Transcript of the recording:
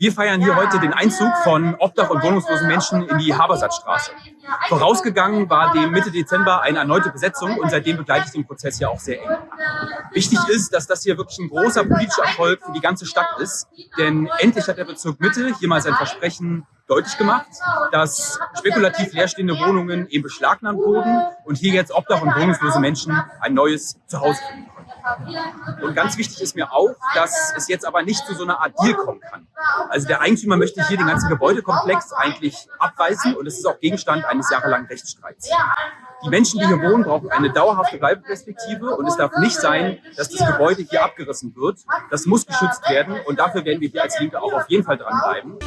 Wir feiern hier heute den Einzug von Obdach- und wohnungslosen Menschen in die Habersatzstraße. Vorausgegangen war dem Mitte Dezember eine erneute Besetzung und seitdem begleite ich den Prozess ja auch sehr eng. Wichtig ist, dass das hier wirklich ein großer politischer Erfolg für die ganze Stadt ist, denn endlich hat der Bezirk Mitte hier mal sein Versprechen deutlich gemacht, dass spekulativ leerstehende Wohnungen eben beschlagnahmt wurden und hier jetzt Obdach- und wohnungslose Menschen ein neues Zuhause finden. Und ganz wichtig ist mir auch, dass es jetzt aber nicht zu so einer Art Deal kommen kann. Also der Eigentümer möchte hier den ganzen Gebäudekomplex eigentlich abweisen und es ist auch Gegenstand eines jahrelangen Rechtsstreits. Die Menschen, die hier wohnen, brauchen eine dauerhafte Bleibeperspektive und es darf nicht sein, dass das Gebäude hier abgerissen wird. Das muss geschützt werden und dafür werden wir hier als Linke auch auf jeden Fall dranbleiben.